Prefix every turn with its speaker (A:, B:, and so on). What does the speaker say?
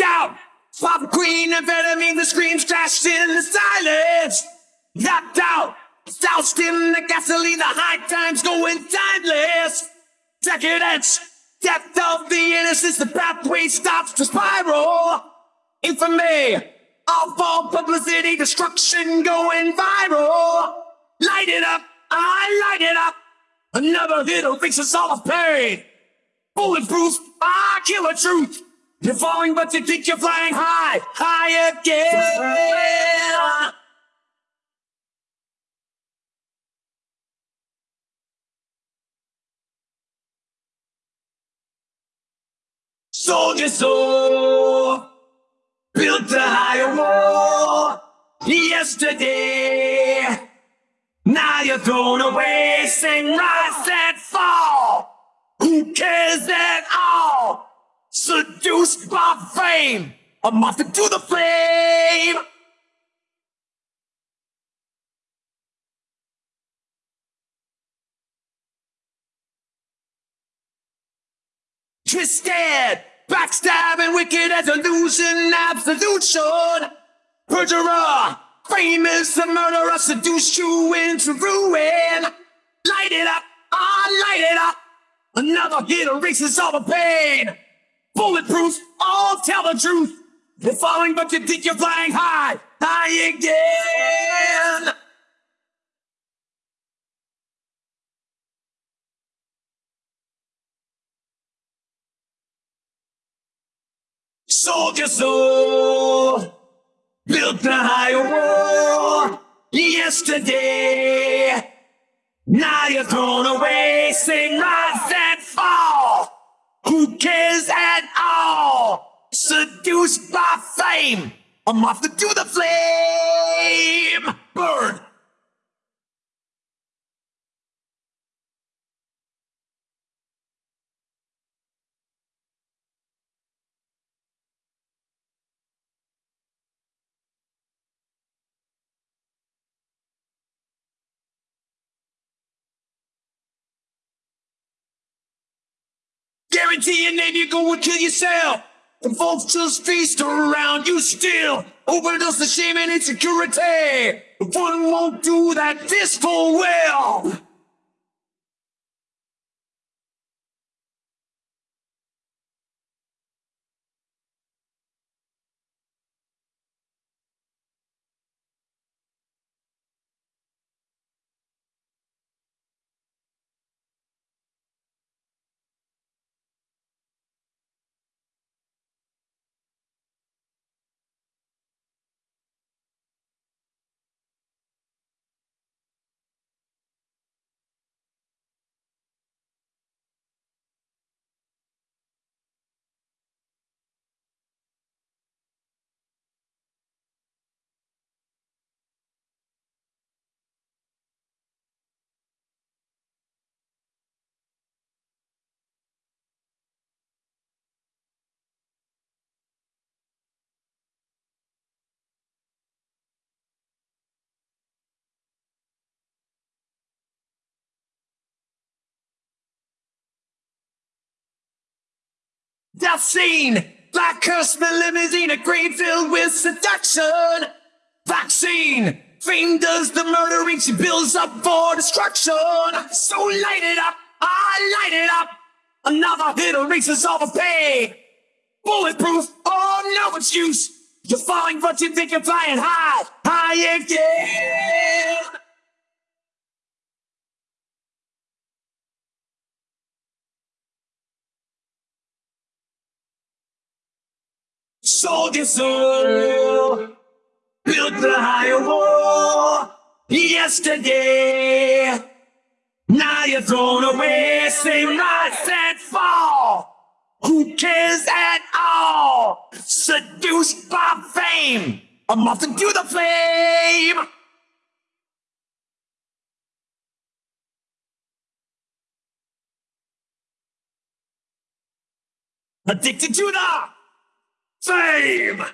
A: out. Pop queen, amphetamine, the screams crashed in the silence. Knocked out, doused in the gasoline, the high times going timeless. Decadence, death of the innocence, the pathway stops to spiral. Infamy, awful publicity, destruction going viral. Light it up, I light it up. Another hit erase us all of pain. Bulletproof, I kill the truth. You're falling, but you think you're flying high, high again. Soldier soul, built a higher war. Yesterday, now you're thrown away. Sing rise and fall. Who cares at all? Seduced by fame, a moth into the flame. Twisted, backstabbing, wicked as illusion, absolution. Perjurer, famous, the murderer, seduced you into ruin. Light it up, ah, light it up. Another hit erases all the pain. Bulletproof, all tell the truth. You're falling, but you think you're flying high, high again. Soldier soul, built a higher war yesterday. Now you're thrown away, sing rise and fall. Who cares at all? Seduced by fame, I'm off to do the flame. Burn. Guarantee your name, you're gonna kill yourself. The vultures feast around you still. Overdose the shame and insecurity. One won't do that this full well. Death scene! Black Kurtzman limousine, a grave filled with seduction. Vaccine! Fame does the murdering, she builds up for destruction. So light it up, I light it up. Another hit erases all the pain. Bulletproof, oh no excuse. You're falling, but you think you're flying high, high again. Soldier soul, built the higher wall yesterday. Now you're thrown away, same rise and fall. Who cares at all? Seduced by fame, I'm off into the flame. Addicted to the fame.